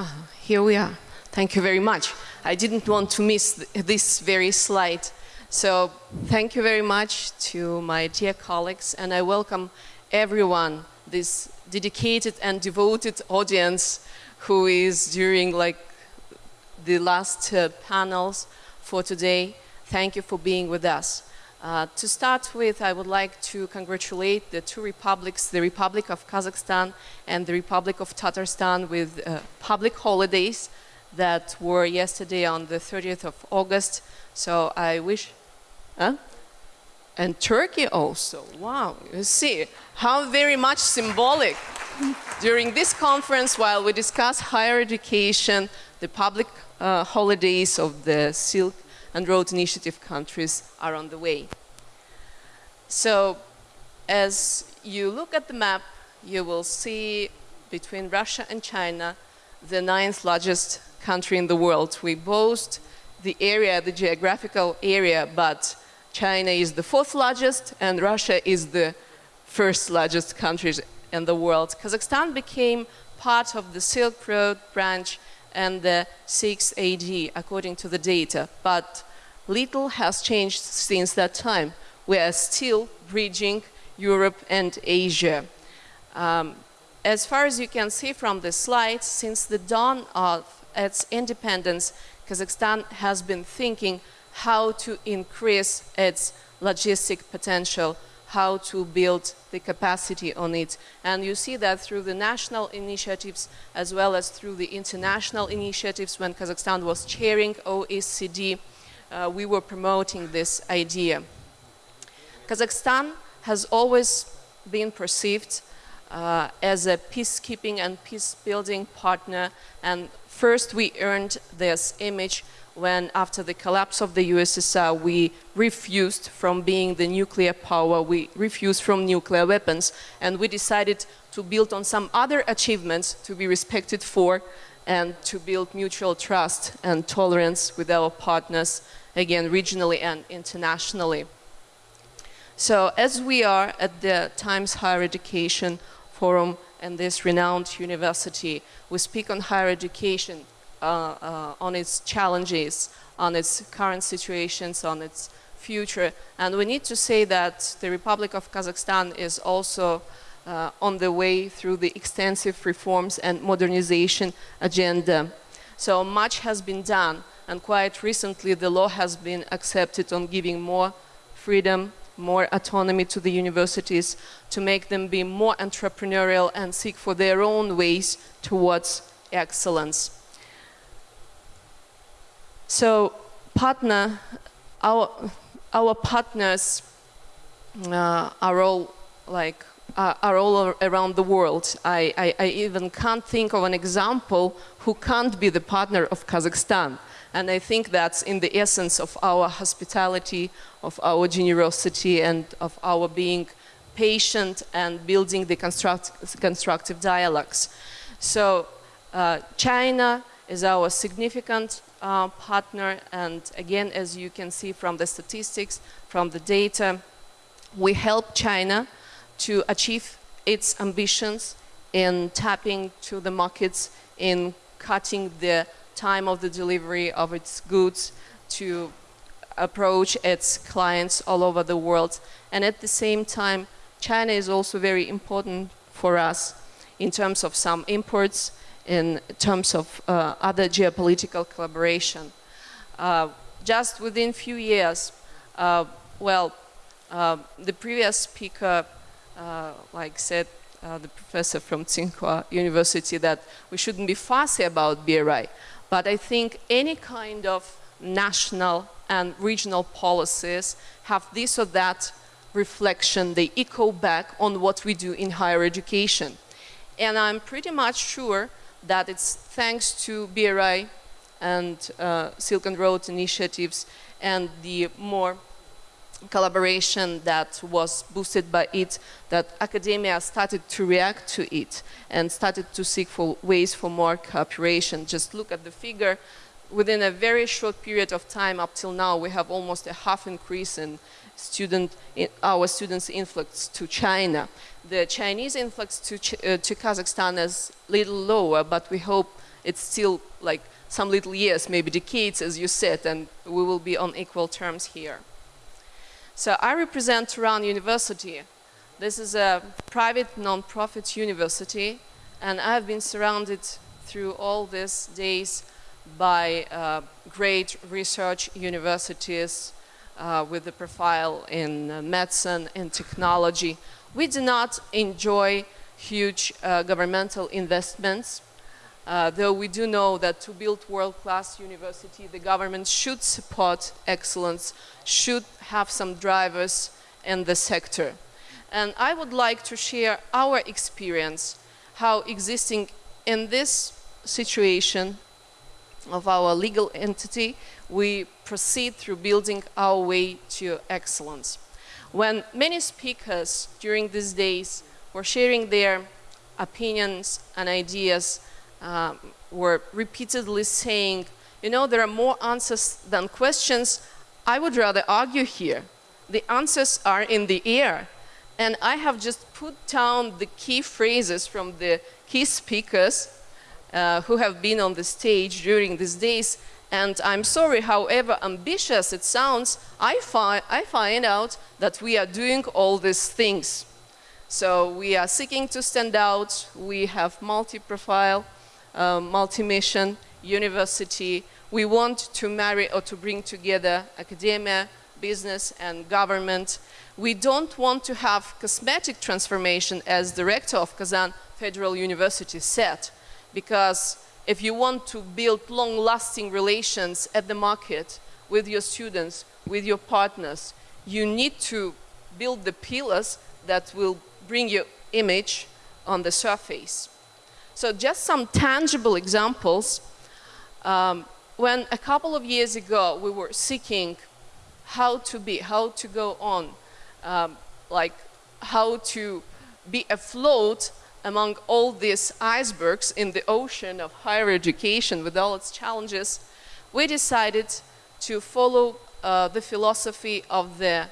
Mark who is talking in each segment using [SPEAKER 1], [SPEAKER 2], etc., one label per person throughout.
[SPEAKER 1] Uh, here we are. Thank you very much. I didn't want to miss th this very slide. So thank you very much to my dear colleagues and I welcome everyone, this dedicated and devoted audience who is during like the last uh, panels for today. Thank you for being with us. Uh, to start with, I would like to congratulate the two republics, the Republic of Kazakhstan and the Republic of Tatarstan with uh, public holidays that were yesterday on the 30th of August. So I wish, huh? And Turkey also, wow, you see how very much symbolic. During this conference, while we discuss higher education, the public uh, holidays of the Silk and Road Initiative countries are on the way. So as you look at the map, you will see between Russia and China, the ninth largest country in the world. We boast the area, the geographical area, but China is the fourth largest and Russia is the first largest country in the world. Kazakhstan became part of the Silk Road branch and the 6 AD, according to the data. But little has changed since that time. We are still bridging Europe and Asia. Um, as far as you can see from the slide, since the dawn of its independence, Kazakhstan has been thinking how to increase its logistic potential, how to build the capacity on it. And you see that through the national initiatives as well as through the international initiatives when Kazakhstan was chairing OECD, uh, we were promoting this idea. Kazakhstan has always been perceived uh, as a peacekeeping and peace-building partner and first we earned this image when after the collapse of the USSR we refused from being the nuclear power, we refused from nuclear weapons and we decided to build on some other achievements to be respected for and to build mutual trust and tolerance with our partners, again regionally and internationally. So as we are at the Times Higher Education Forum and this renowned university, we speak on higher education on its challenges, on its current situations, on its future. And we need to say that the Republic of Kazakhstan is also uh, on the way through the extensive reforms and modernization agenda. So much has been done and quite recently the law has been accepted on giving more freedom, more autonomy to the universities to make them be more entrepreneurial and seek for their own ways towards excellence. So partner, our, our partners uh, are all like uh, are all around the world. I, I, I, even can't think of an example who can't be the partner of Kazakhstan. And I think that's in the essence of our hospitality, of our generosity and of our being patient and building the construct, constructive dialogues. So uh, China is our significant uh, partner and again as you can see from the statistics, from the data, we help China to achieve its ambitions in tapping to the markets, in cutting the time of the delivery of its goods to approach its clients all over the world. And at the same time, China is also very important for us in terms of some imports in terms of uh, other geopolitical collaboration. Uh, just within few years, uh, well, uh, the previous speaker, uh, like said, uh, the professor from Tsinghua University, that we shouldn't be fussy about BRI. But I think any kind of national and regional policies have this or that reflection, they echo back on what we do in higher education. And I'm pretty much sure that it's thanks to BRI and uh, Silk and Road initiatives and the more collaboration that was boosted by it, that academia started to react to it and started to seek for ways for more cooperation. Just look at the figure. Within a very short period of time up till now, we have almost a half increase in student, in our students' influx to China the Chinese influx to, Ch uh, to Kazakhstan is little lower, but we hope It's still like some little years, maybe decades, as you said, and we will be on equal terms here. So I represent Turan University. This is a private non-profit university, and I've been surrounded through all these days by uh, great research universities uh, with the profile in uh, medicine and technology. We do not enjoy huge uh, governmental investments, uh, though we do know that to build world-class university, the government should support excellence, should have some drivers in the sector. And I would like to share our experience, how existing in this situation of our legal entity, we proceed through building our way to excellence. When many speakers during these days were sharing their opinions and ideas, um, were repeatedly saying, you know, there are more answers than questions, I would rather argue here. The answers are in the air. And I have just put down the key phrases from the key speakers uh, who have been on the stage during these days. And I'm sorry, however ambitious it sounds, I, fi I find out that we are doing all these things. So we are seeking to stand out. We have multi-profile, uh, multi-mission, university. We want to marry or to bring together academia, business and government. We don't want to have cosmetic transformation as director of Kazan Federal University said because if you want to build long-lasting relations at the market with your students, with your partners, you need to build the pillars that will bring your image on the surface. So just some tangible examples. Um, when a couple of years ago we were seeking how to be, how to go on, um, like how to be afloat among all these icebergs in the ocean of higher education with all its challenges, we decided to follow uh, the philosophy of the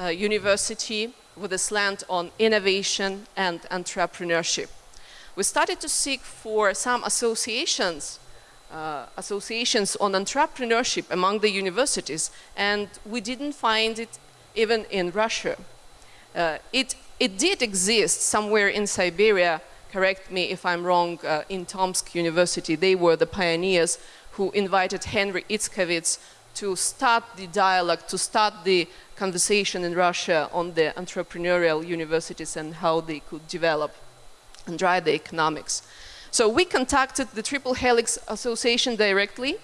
[SPEAKER 1] uh, university with a slant on innovation and entrepreneurship. We started to seek for some associations, uh, associations on entrepreneurship among the universities, and we didn't find it even in Russia. Uh, it it did exist somewhere in Siberia, correct me if I'm wrong, uh, in Tomsk University. They were the pioneers who invited Henry Etzkowitz to start the dialogue, to start the conversation in Russia on the entrepreneurial universities and how they could develop and drive the economics. So we contacted the Triple Helix Association directly.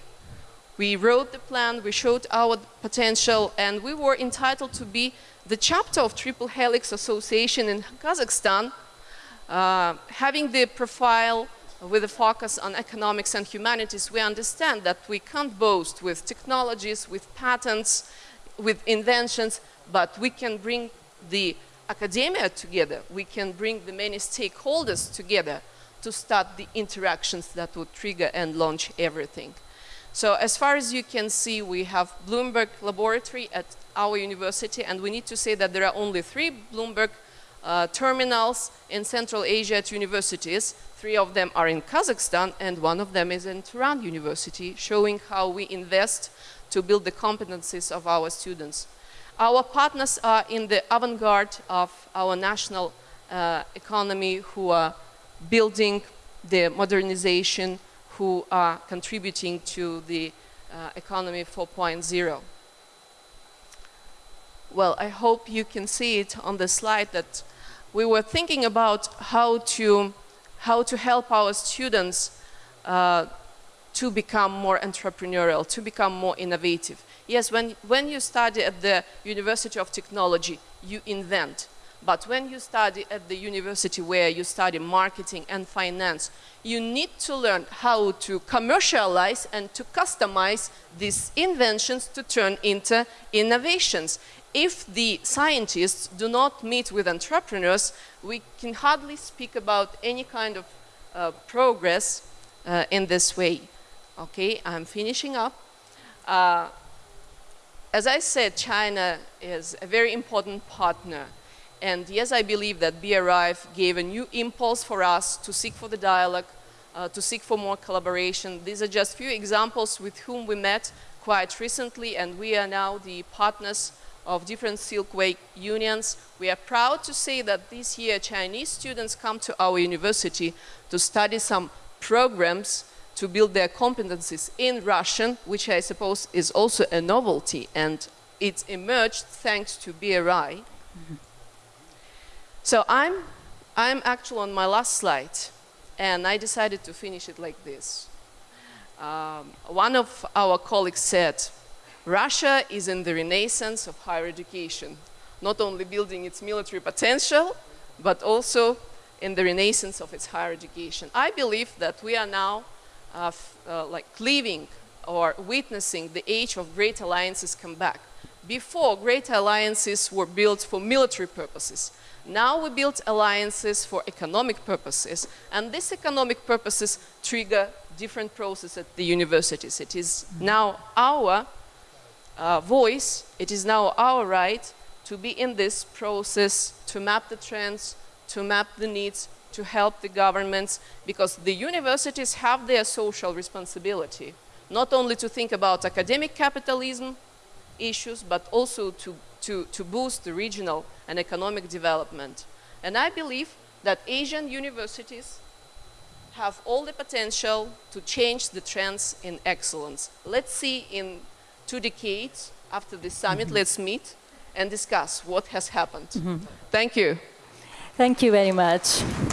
[SPEAKER 1] We wrote the plan, we showed our potential, and we were entitled to be the chapter of Triple Helix Association in Kazakhstan, uh, having the profile with a focus on economics and humanities, we understand that we can't boast with technologies, with patents, with inventions, but we can bring the academia together, we can bring the many stakeholders together to start the interactions that would trigger and launch everything. So as far as you can see, we have Bloomberg Laboratory at our university, and we need to say that there are only three Bloomberg uh, terminals in Central Asia at universities. Three of them are in Kazakhstan, and one of them is in Turan University, showing how we invest to build the competencies of our students. Our partners are in the avant-garde of our national uh, economy who are building the modernization who are contributing to the uh, economy 4.0. Well, I hope you can see it on the slide that we were thinking about how to, how to help our students uh, to become more entrepreneurial, to become more innovative. Yes, when, when you study at the University of Technology, you invent. But when you study at the university where you study marketing and finance, you need to learn how to commercialize and to customize these inventions to turn into innovations. If the scientists do not meet with entrepreneurs, we can hardly speak about any kind of uh, progress uh, in this way. Okay, I'm finishing up. Uh, as I said, China is a very important partner and yes, I believe that BRIF gave a new impulse for us to seek for the dialogue, uh, to seek for more collaboration. These are just few examples with whom we met quite recently, and we are now the partners of different Silkway unions. We are proud to say that this year Chinese students come to our university to study some programs to build their competencies in Russian, which I suppose is also a novelty, and it emerged thanks to BRI. Mm -hmm. So I'm, I'm actually on my last slide, and I decided to finish it like this. Um, one of our colleagues said, Russia is in the renaissance of higher education, not only building its military potential, but also in the renaissance of its higher education. I believe that we are now uh, uh, like living or witnessing the age of great alliances come back. Before, great alliances were built for military purposes. Now we build alliances for economic purposes, and these economic purposes trigger different processes at the universities. It is now our uh, voice, it is now our right to be in this process, to map the trends, to map the needs, to help the governments, because the universities have their social responsibility, not only to think about academic capitalism issues, but also to to, to boost the regional and economic development. And I believe that Asian universities have all the potential to change the trends in excellence. Let's see in two decades after the summit, mm -hmm. let's meet and discuss what has happened. Mm -hmm. Thank you.
[SPEAKER 2] Thank you very much.